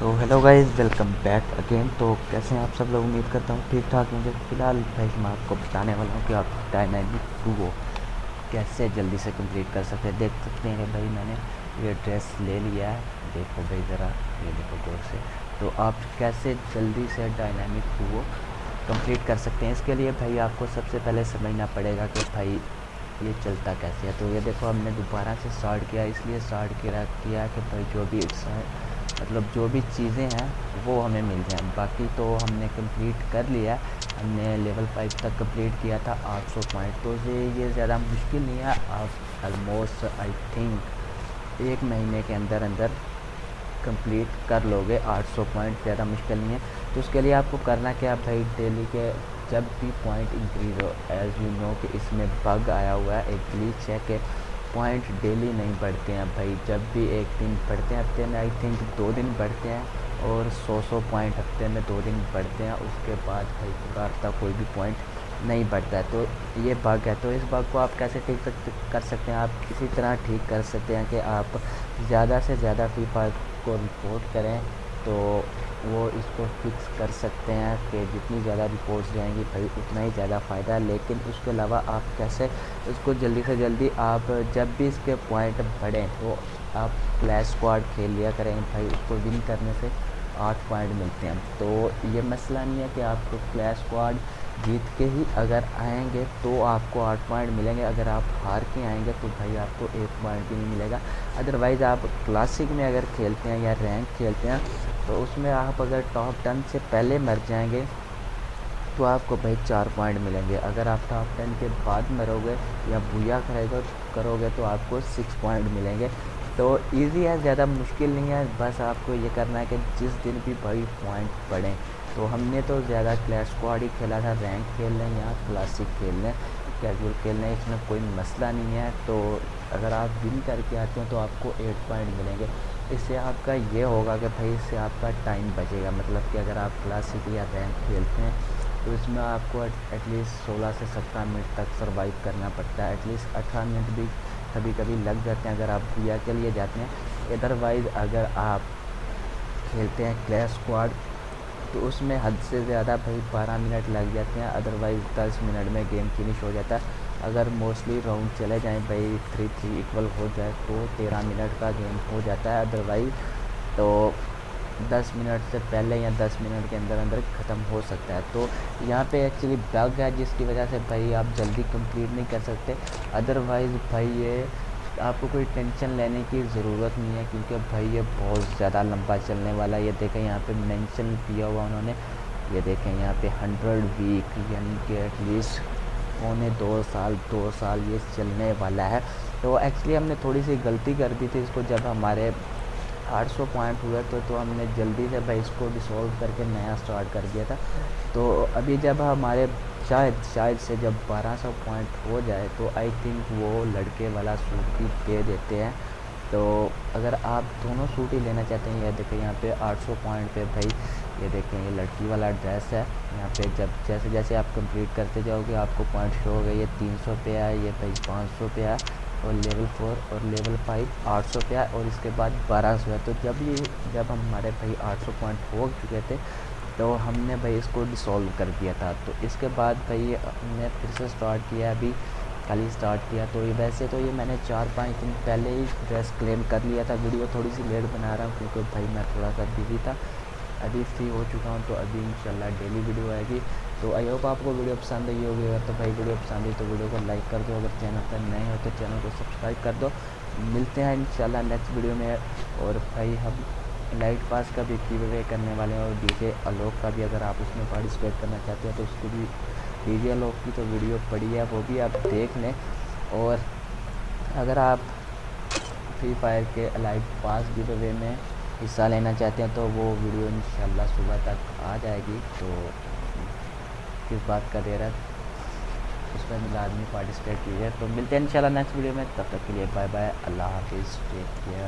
तो hello guys welcome back again तो कैसे हैं आप सब लोग? उम्मीद करता हूँ ठीक ठाक होंगे। फ़िलहाल भाई, मैं आपको बताने वाला हूँ कि आप डायनामिक टू वो कैसे जल्दी से कंप्लीट कर सकते हैं। देख सकते हैं भाई, मैंने ये ड्रेस ले लिया है। देखो भाई ज़रा, ये देखो गौर से। तो आप कैसे जल्दी से डायनामिक टू वो कंप्लीट कर सकते हैं? इसके लिए भाई, आपको सबसे पहले समझना पड़ेगा कि भाई, ये चलता कैसे है। तो ये देखो, हमने दोबारा से स्टार्ट किया। इसलिए स्टार्ट किया कि भाई, जो भी मतलब जो भी चीज़ें हैं, वो हमें मिल जाएँ। बाकी तो हमने कंप्लीट कर लिया। हमने लेवल फाइव तक कंप्लीट किया था 800 पॉइंट तो ये ये ज़्यादा मुश्किल नहीं है। आप ऑलमोस्ट आई थिंक एक महीने के अंदर अंदर कंप्लीट कर लोगे। 800 पॉइंट ज़्यादा मुश्किल नहीं है। तो उसके लिए आपको करना क्या भाई? डेली के जब भी पॉइंट इंक्रीज हो एज़ यू नो कि इसमें बग आया हुआ है, एक ग्लीच है कि पॉइंट डेली नहीं बढ़ते हैं भाई, जब भी एक दिन बढ़ते हैं, हफ़्ते में आई थिंक दो दिन बढ़ते हैं और सौ सौ पॉइंट हफ़्ते में दो दिन बढ़ते हैं, उसके बाद भाई पूरा हफ़्ता कोई भी पॉइंट नहीं बढ़ता है। तो ये बग है तो इस बग को आप कैसे ठीक कर सकते हैं? आप किसी तरह ठीक कर सकते हैं कि आप ज़्यादा से ज़्यादा फायर को रिपोर्ट करें तो वो इसको फिक्स कर सकते हैं कि जितनी ज़्यादा रिपोर्ट्स जाएँगी भाई, उतना ही ज़्यादा फ़ायदा। लेकिन उसके अलावा आप कैसे उसको जल्दी से जल्दी आप जब भी इसके पॉइंट बढ़ें तो आप फ्लैश स्क्वाड खेल लिया करें। भाई, उसको विन करने से आठ पॉइंट मिलते हैं। तो ये मसला नहीं है कि आपको फ्लैश स्क्वाड जीत के ही अगर आएँगे तो आपको आठ पॉइंट मिलेंगे। अगर आप हार के आएँगे तो भाई आपको एक पॉइंट भी नहीं मिलेगा। अदरवाइज़ आप क्लासिक में अगर खेलते हैं या रैंक खेलते हैं तो उसमें आप अगर टॉप टेन से पहले मर जाएँगे तो आपको भाई चार पॉइंट मिलेंगे। अगर आप टॉप टेन के बाद मरोगे या भूया करेगा, करोगे तो आपको सिक्स पॉइंट मिलेंगे। तो इजी है, ज़्यादा मुश्किल नहीं है। बस आपको ये करना है कि जिस दिन भी भाई पॉइंट पड़ें। तो हमने तो ज़्यादा क्लैश स्क्वाड ही खेला था रैंक खेल लें या क्लासिक खेल लें कैजुअल खेल लें, इसमें कोई मसला नहीं है। तो अगर आप विन करके आते हैं तो आपको एट पॉइंट मिलेंगे। इससे आपका ये होगा कि भाई इससे आपका टाइम बचेगा। मतलब कि अगर आप क्लासिक या रैंक खेलते हैं तो इसमें आपको एटलीस्ट सोलह से सत्रह मिनट तक सर्वाइव करना पड़ता है। एटलीस्ट अठारह मिनट भी कभी कभी लग जाते हैं अगर आप भैया के लिए जाते हैं। अदरवाइज़ अगर आप खेलते हैं क्लैश स्क्वाड तो उसमें हद से ज़्यादा भाई बारह मिनट लग जाते हैं अदरवाइज़ दस मिनट में गेम फिनिश हो जाता है। अगर मोस्टली राउंड चले जाएँ भाई थ्री थ्री इक्वल हो जाए तो तेरह मिनट का गेम हो जाता है अदरवाइज़ तो दस मिनट से पहले या दस मिनट के अंदर अंदर ख़त्म हो सकता है। तो यहाँ पे एक्चुअली बग है जिसकी वजह से भाई आप जल्दी कंप्लीट नहीं कर सकते। अदरवाइज़ भाई ये आपको कोई टेंशन लेने की ज़रूरत नहीं है, क्योंकि भाई ये बहुत ज़्यादा लंबा चलने वाला है। ये देखें, यहाँ पे मेंशन किया हुआ उन्होंने। ये देखें, यहाँ पे हंड्रेड वीक यानी कि एटलीस्ट पौने दो साल दो साल ये चलने वाला है। तो एक्चुअली हमने थोड़ी सी गलती कर दी थी, इसको जब हमारे 800 पॉइंट हुए तो तो हमने जल्दी से भाई इसको डिसॉल्व करके नया स्टार्ट कर दिया था। तो अभी जब हमारे शायद शायद से जब 1200 पॉइंट हो जाए तो आई थिंक वो लड़के वाला सूट भी दे देते हैं। तो अगर आप दोनों सूट ही लेना चाहते हैं, ये देखें यहाँ पे 800 पॉइंट पे भाई, ये देखें, ये लड़की वाला ड्रेस है। यहाँ पे जब, जैसे जैसे आप कंप्लीट करते जाओगे, आपको पॉइंट शो हो गए ये 300 पे है ये भाई 500 पे है और लेवल फोर और लेवल फाइव आठ सौ पे और इसके बाद बारह सौ है। तो जब ये, जब हमारे भाई आठ सौ पॉइंट हो चुके थे तो हमने भाई इसको डिसॉल्व कर दिया था। तो इसके बाद भाई हमने फिर से स्टार्ट किया अभी ही स्टार्ट किया। तो ये वैसे तो ये मैंने चार पाँच दिन पहले ही ड्रेस क्लेम कर लिया था। वीडियो थोड़ी सी लेट बना रहा हूँ, क्योंकि भाई मैं थोड़ा सा बिज़ी था। अभी फ्री हो चुका हूँ तो अभी इंशाल्लाह डेली वीडियो आएगी। तो आई होप आपको वीडियो पसंद आई होगी। अगर तो भाई वीडियो पसंद आई तो वीडियो को लाइक कर दो। अगर चैनल पर नए हो तो चैनल को सब्सक्राइब कर दो। मिलते हैं इंशाल्लाह नेक्स्ट वीडियो में। और भाई हम लाइट पास का भी गिव करने वाले हैं। और डीजे आलोक का भी अगर आप उसमें पार्टिसिपेट करना चाहते हैं तो उसको भी डीजे आलोक की तो वीडियो पड़ी है, वो भी आप देख लें। और अगर आप फ्री फायर के लाइट पास गिव में हिस्सा लेना चाहते हैं तो वो वीडियो इन सुबह तक आ जाएगी। तो किस बात का दे रहा है पर आदमी पार्टिसिपेट कीजिए। तो मिलते हैं इंशाल्लाह नेक्स्ट वीडियो में। तब तक के लिए बाय बाय अल्लाह हाफिज़। Take care